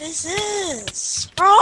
this is, bro.